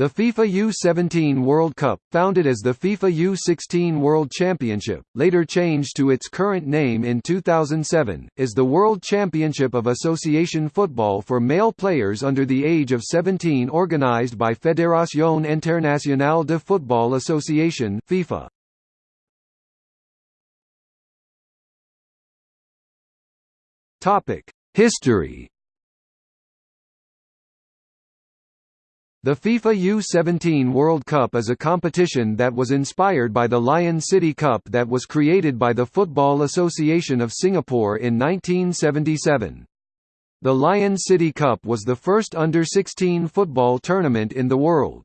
The FIFA U-17 World Cup, founded as the FIFA U-16 World Championship, later changed to its current name in 2007, is the World Championship of Association Football for male players under the age of 17 organized by Fédération Internationale de Football Association FIFA. History The FIFA U-17 World Cup is a competition that was inspired by the Lion City Cup that was created by the Football Association of Singapore in 1977. The Lion City Cup was the first under-16 football tournament in the world.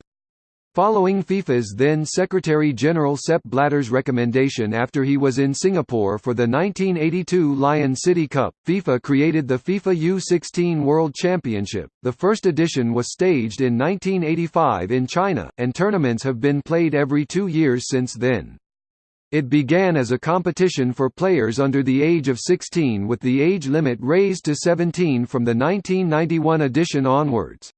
Following FIFA's then Secretary-General Sepp Blatter's recommendation after he was in Singapore for the 1982 Lion City Cup, FIFA created the FIFA U-16 World Championship. The first edition was staged in 1985 in China, and tournaments have been played every two years since then. It began as a competition for players under the age of 16 with the age limit raised to 17 from the 1991 edition onwards.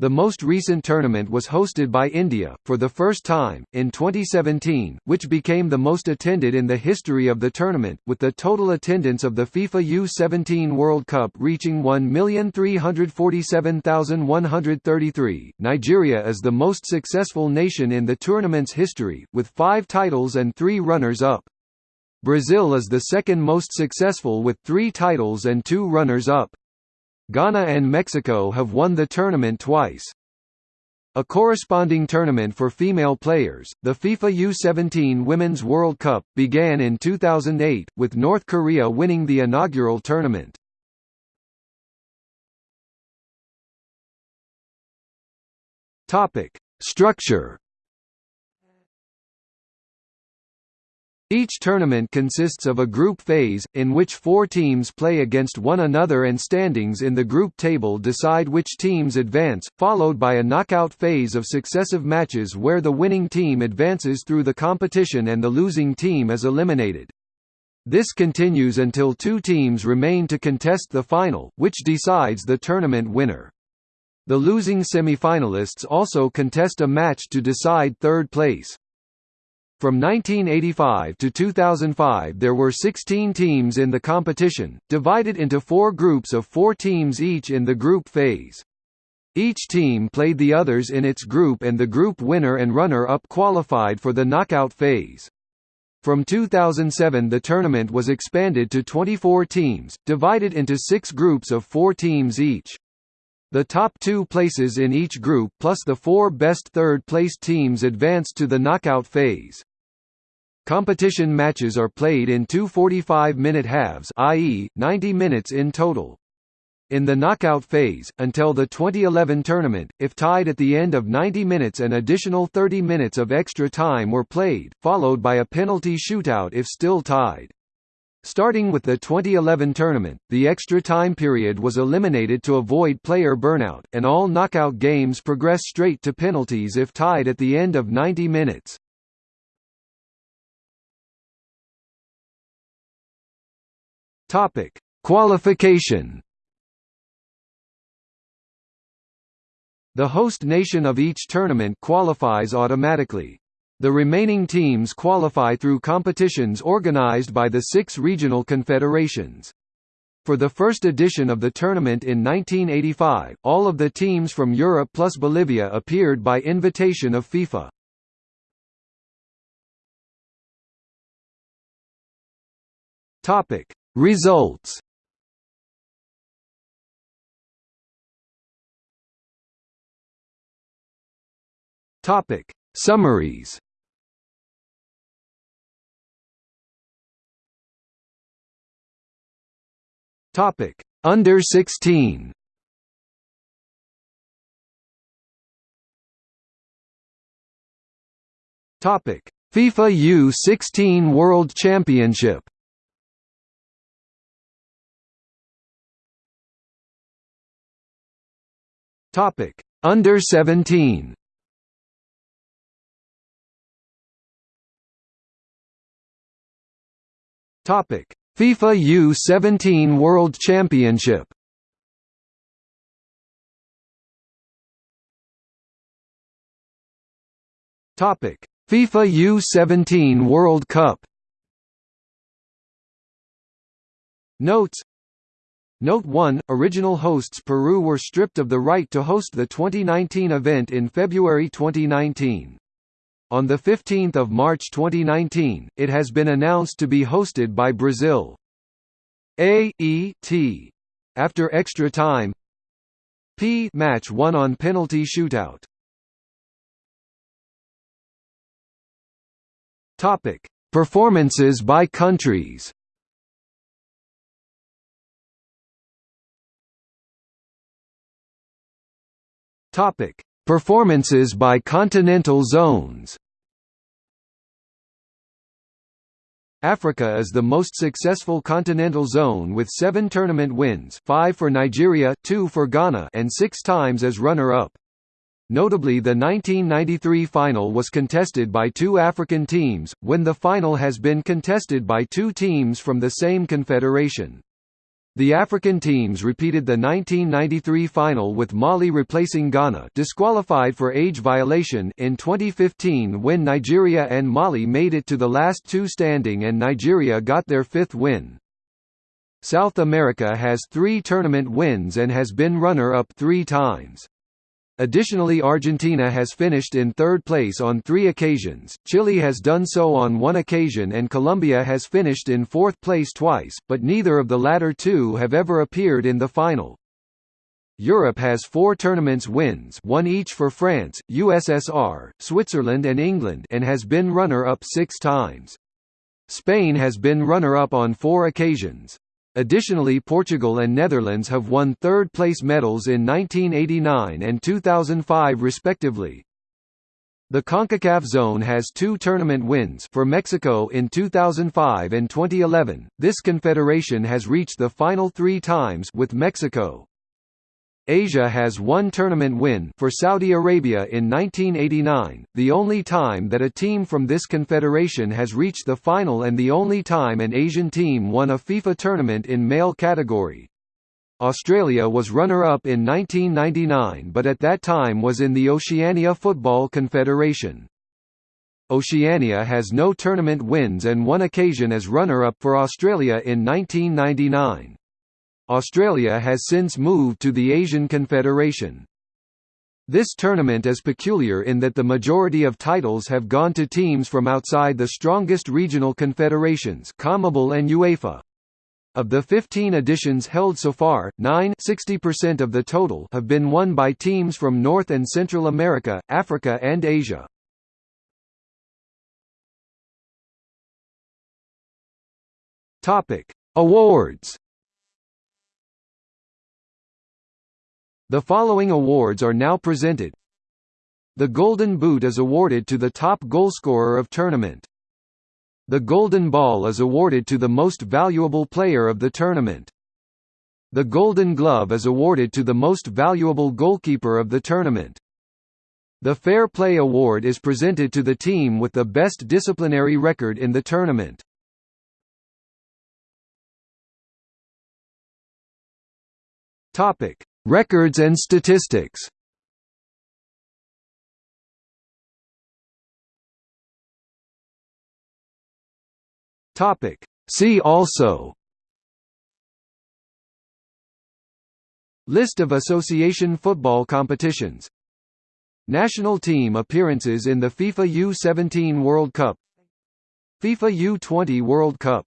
The most recent tournament was hosted by India, for the first time, in 2017, which became the most attended in the history of the tournament, with the total attendance of the FIFA U-17 World Cup reaching 1,347,133. Nigeria is the most successful nation in the tournament's history, with five titles and three runners-up. Brazil is the second most successful with three titles and two runners-up. Ghana and Mexico have won the tournament twice. A corresponding tournament for female players, the FIFA U-17 Women's World Cup, began in 2008, with North Korea winning the inaugural tournament. Structure Each tournament consists of a group phase, in which four teams play against one another and standings in the group table decide which teams advance, followed by a knockout phase of successive matches where the winning team advances through the competition and the losing team is eliminated. This continues until two teams remain to contest the final, which decides the tournament winner. The losing semi-finalists also contest a match to decide third place. From 1985 to 2005 there were 16 teams in the competition, divided into four groups of four teams each in the group phase. Each team played the others in its group and the group winner and runner-up qualified for the knockout phase. From 2007 the tournament was expanded to 24 teams, divided into six groups of four teams each. The top two places in each group plus the four best third-placed teams advanced to the knockout phase. Competition matches are played in two 45-minute halves i.e., 90 minutes in total. In the knockout phase, until the 2011 tournament, if tied at the end of 90 minutes an additional 30 minutes of extra time were played, followed by a penalty shootout if still tied. Starting with the 2011 tournament, the extra time period was eliminated to avoid player burnout, and all knockout games progress straight to penalties if tied at the end of 90 minutes. Topic: Qualification. The host nation of each tournament qualifies automatically. The remaining teams qualify through competitions organized by the six regional confederations. For the first edition of the tournament in 1985, all of the teams from Europe plus Bolivia appeared by invitation of FIFA. Topic: Results. Topic. Summaries. Topic. Under 16 Topic. FIFA U16 World Championship Topic: Under 17. Topic: FIFA U17 World Championship. Topic: FIFA U17 World Cup. Notes Note 1 – Original hosts Peru were stripped of the right to host the 2019 event in February 2019. On 15 March 2019, it has been announced to be hosted by Brazil. A E T. After extra time P match won on penalty shootout. Performances by countries. Topic: Performances by continental zones. Africa is the most successful continental zone with seven tournament wins five for Nigeria, two for Ghana and six times as runner-up. Notably the 1993 final was contested by two African teams, when the final has been contested by two teams from the same confederation. The African teams repeated the 1993 final with Mali replacing Ghana disqualified for age violation in 2015 when Nigeria and Mali made it to the last two standing and Nigeria got their fifth win. South America has three tournament wins and has been runner-up three times. Additionally Argentina has finished in third place on three occasions, Chile has done so on one occasion and Colombia has finished in fourth place twice, but neither of the latter two have ever appeared in the final. Europe has four tournaments wins one each for France, USSR, Switzerland and England and has been runner-up six times. Spain has been runner-up on four occasions. Additionally Portugal and Netherlands have won third-place medals in 1989 and 2005 respectively. The CONCACAF zone has two tournament wins for Mexico in 2005 and 2011. This confederation has reached the final 3 times with Mexico. Asia has one tournament win for Saudi Arabia in 1989, the only time that a team from this confederation has reached the final and the only time an Asian team won a FIFA tournament in male category. Australia was runner-up in 1999 but at that time was in the Oceania Football Confederation. Oceania has no tournament wins and one occasion as runner-up for Australia in 1999. Australia has since moved to the Asian Confederation. This tournament is peculiar in that the majority of titles have gone to teams from outside the strongest regional confederations CONMEBOL and UEFA. Of the 15 editions held so far, 9 60% of the total have been won by teams from North and Central America, Africa and Asia. Awards The following awards are now presented. The Golden Boot is awarded to the top goalscorer of tournament. The Golden Ball is awarded to the most valuable player of the tournament. The Golden Glove is awarded to the most valuable goalkeeper of the tournament. The Fair Play Award is presented to the team with the best disciplinary record in the tournament. Topic: Records and statistics. See also. List of association football competitions. National team appearances in the FIFA U17 World Cup. FIFA U20 World Cup